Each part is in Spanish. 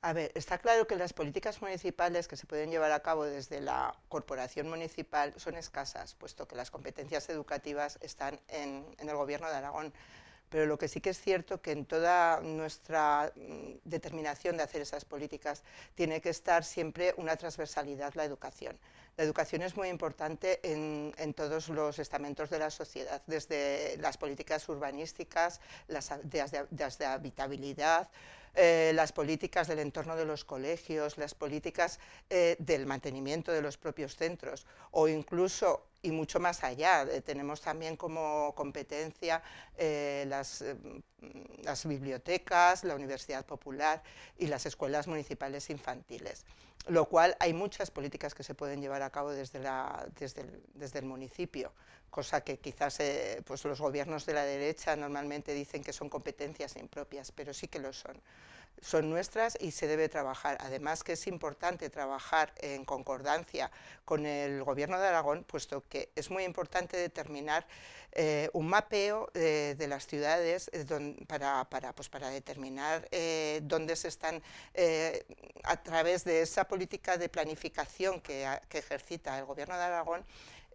A ver, está claro que las políticas municipales que se pueden llevar a cabo desde la corporación municipal son escasas, puesto que las competencias educativas están en, el gobierno de Aragón. Pero lo que sí que es cierto que en toda nuestra mm, determinación de hacer esas políticas tiene que estar siempre una transversalidad la educación. La educación es muy importante en, todos los estamentos de la sociedad, desde las políticas urbanísticas, las de habitabilidad, eh, las políticas del entorno de los colegios, las políticas eh, del mantenimiento de los propios centros o incluso y mucho más allá. Eh, tenemos también como competencia las, las, bibliotecas, la Universidad Popular y las escuelas municipales infantiles, lo cual hay muchas políticas que se pueden llevar a cabo desde, la, desde, el, desde el municipio cosa que quizás eh, pues los gobiernos de la derecha normalmente dicen que son competencias impropias, pero sí que lo son. Son nuestras y se debe trabajar. Además que es importante trabajar en concordancia con el gobierno de Aragón, puesto que es muy importante determinar eh, un mapeo de las ciudades eh, para, pues para, determinar dónde se están, a través de esa política de planificación que, ejercita el gobierno de Aragón,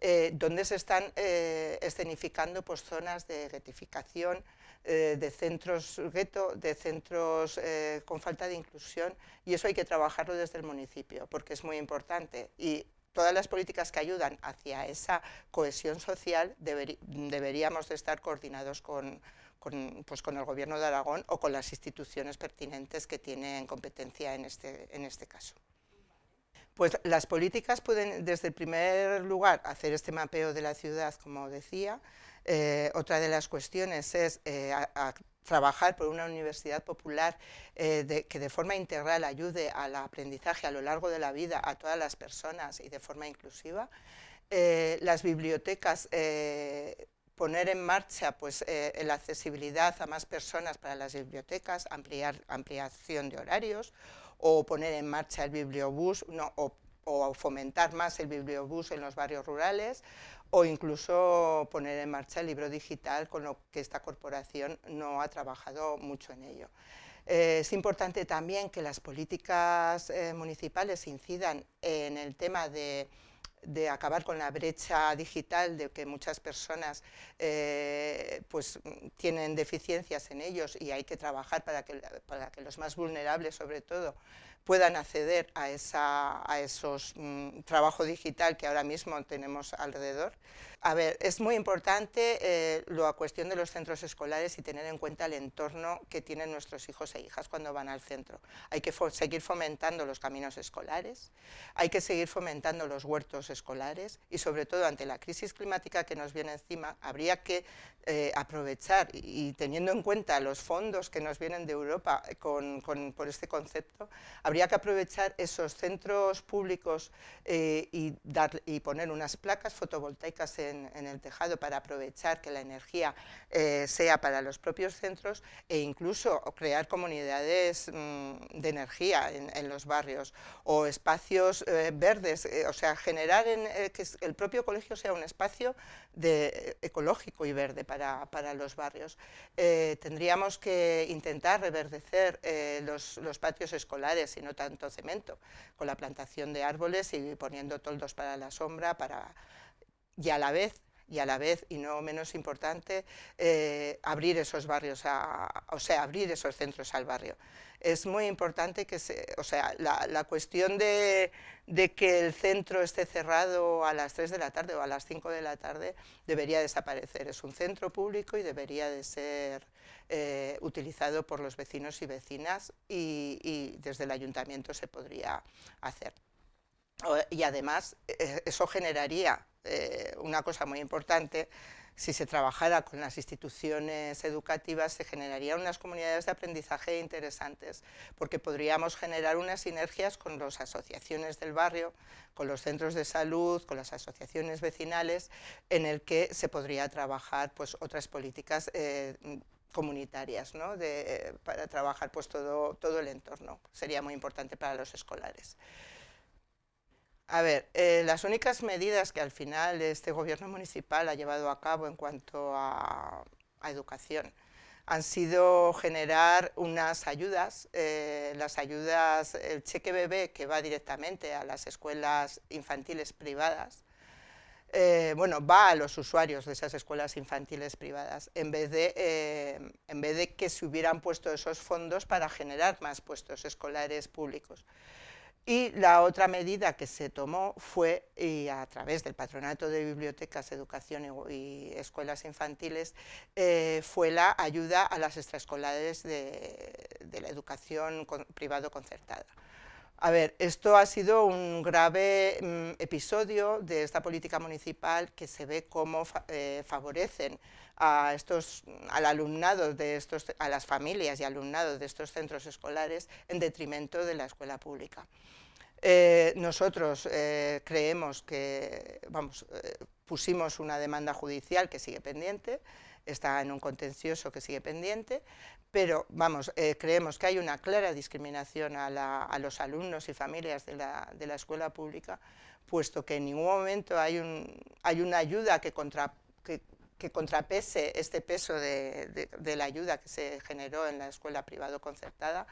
eh, donde se están eh, escenificando pues, zonas de getificación, eh, de centros gueto, de centros con falta de inclusión, y eso hay que trabajarlo desde el municipio, porque es muy importante. Y todas las políticas que ayudan hacia esa cohesión social deberíamos de estar coordinados con, pues con el Gobierno de Aragón o con las instituciones pertinentes que tienen competencia en este, en este caso. Pues las políticas pueden, desde el primer lugar, hacer este mapeo de la ciudad, como decía. Eh, otra de las cuestiones es eh, trabajar por una universidad popular eh, que de forma integral ayude al aprendizaje a lo largo de la vida a todas las personas y de forma inclusiva. las bibliotecas poner en marcha pues, la accesibilidad a más personas para las bibliotecas, ampliar, ampliación de horarios, o poner en marcha el bibliobús o, fomentar más el bibliobús en los barrios rurales o incluso poner en marcha el libro digital, con lo que esta corporación no ha trabajado mucho en ello. Eh, es importante también que las políticas eh, municipales incidan en el tema de de acabar con la brecha digital, de que muchas personas eh, pues, tienen deficiencias en ellos y hay que trabajar para que, para que los más vulnerables, sobre todo, puedan acceder a, esa, a esos mm, trabajo digital que ahora mismo tenemos alrededor. A ver, es muy importante eh, la cuestión de los centros escolares y tener en cuenta el entorno que tienen nuestros hijos e hijas cuando van al centro. Hay que seguir fomentando los caminos escolares, hay que seguir fomentando los huertos escolares y sobre todo ante la crisis climática que nos viene encima, habría que eh, aprovechar y, teniendo en cuenta los fondos que nos vienen de Europa con, por este concepto, habría que aprovechar esos centros públicos eh, y, dar, y poner unas placas fotovoltaicas en el tejado para aprovechar que la energía eh, sea para los propios centros e incluso crear comunidades mm, de energía en, los barrios o espacios eh, verdes, o sea, generar en, que el propio colegio sea un espacio ecológico y verde para, para los barrios. tendríamos que intentar reverdecer los, los patios escolares no tanto cemento, con la plantación de árboles y poniendo toldos para la sombra, para y a la vez y a la vez, y no menos importante, eh, abrir esos barrios, o sea, abrir esos centros al barrio. Es muy importante que se, o sea, la, cuestión de, que el centro esté cerrado a las 3 de la tarde o a las 5 de la tarde debería desaparecer. Es un centro público y debería de ser eh, utilizado por los vecinos y vecinas y desde el ayuntamiento se podría hacer. Y además, eh, eso generaría eh, una cosa muy importante, si se trabajara con las instituciones educativas se generarían unas comunidades de aprendizaje interesantes, porque podríamos generar unas sinergias con las asociaciones del barrio, con los centros de salud, con las asociaciones vecinales, en el que se podría trabajar pues, otras políticas eh, comunitarias para trabajar pues, todo, todo el entorno. Sería muy importante para los escolares. A ver, eh, las únicas medidas que al final este gobierno municipal ha llevado a cabo en cuanto a, educación han sido generar unas ayudas, eh, las ayudas, el cheque bebé que va directamente a las escuelas infantiles privadas, eh, bueno, va a los usuarios de esas escuelas infantiles privadas, en vez, de, eh, en vez de que se hubieran puesto esos fondos para generar más puestos escolares públicos. Y la otra medida que se tomó fue, y a través del Patronato de Bibliotecas, Educación y, Escuelas Infantiles, eh, fue la ayuda a las extraescolares de, la educación privado concertada. A ver, esto ha sido un grave mm, episodio de esta política municipal que se ve cómo eh, favorecen a estos, al alumnado de estos, a las familias y alumnados de estos centros escolares en detrimento de la escuela pública. Eh, nosotros eh, creemos que, vamos, pusimos una demanda judicial que sigue pendiente, está en un contencioso que sigue pendiente, pero vamos, creemos que hay una clara discriminación a, los alumnos y familias de la, escuela pública, puesto que en ningún momento hay, un, hay una ayuda que, contrapese este peso de, de la ayuda que se generó en la escuela privado concertada,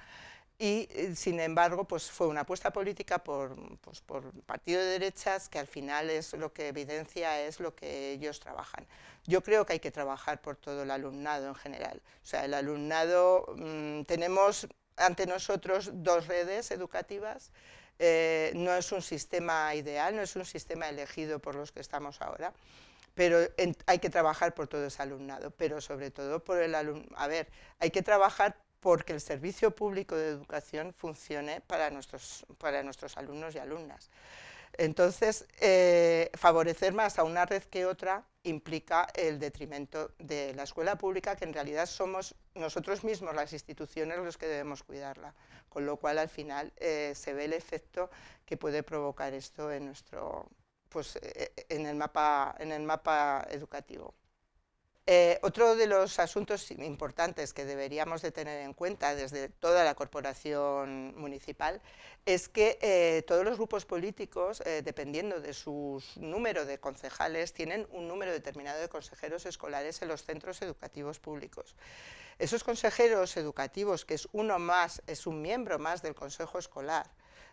y eh, sin embargo pues fue una apuesta política por, pues, por partido de derechas que al final es lo que evidencia es lo que ellos trabajan. Yo creo que hay que trabajar por todo el alumnado en general, o sea el alumnado, mm, tenemos ante nosotros dos redes educativas, eh, no es un sistema ideal, no es un sistema elegido por los que estamos ahora, pero hay que trabajar por todo ese alumnado, pero sobre todo por el alumnado, a ver, hay que trabajar porque el servicio público de educación funcione para nuestros, para nuestros alumnos y alumnas. Entonces, eh, favorecer más a una red que otra implica el detrimento de la escuela pública, que en realidad somos nosotros mismos, las instituciones, los que debemos cuidarla, con lo cual al final eh, se ve el efecto que puede provocar esto en, nuestro, pues, eh, en, el, mapa, en el mapa educativo. Eh, otro de los asuntos importantes que deberíamos de tener en cuenta desde toda la corporación municipal es que eh, todos los grupos políticos, eh, dependiendo de su número de concejales, tienen un número determinado de consejeros escolares en los centros educativos públicos. Esos consejeros educativos, que es uno más, es un miembro más del consejo escolar,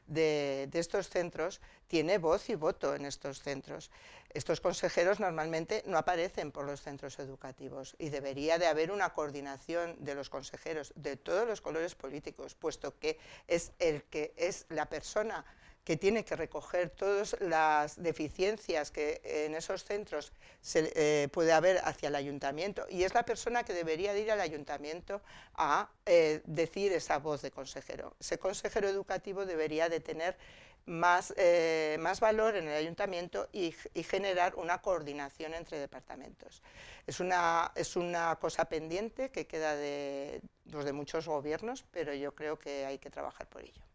de, estos centros tiene voz y voto en estos centros. Estos consejeros normalmente no aparecen por los centros educativos y debería de haber una coordinación de los consejeros de todos los colores políticos, puesto que es el que es la persona que tiene que recoger todas las deficiencias que en esos centros eh, puede haber hacia el ayuntamiento y es la persona que debería ir al ayuntamiento a eh, decir esa voz de consejero. Ese consejero educativo debería de tener más, eh, más valor en el ayuntamiento y, generar una coordinación entre departamentos. Es una, es una cosa pendiente que queda de, pues, de muchos gobiernos, pero yo creo que hay que trabajar por ello.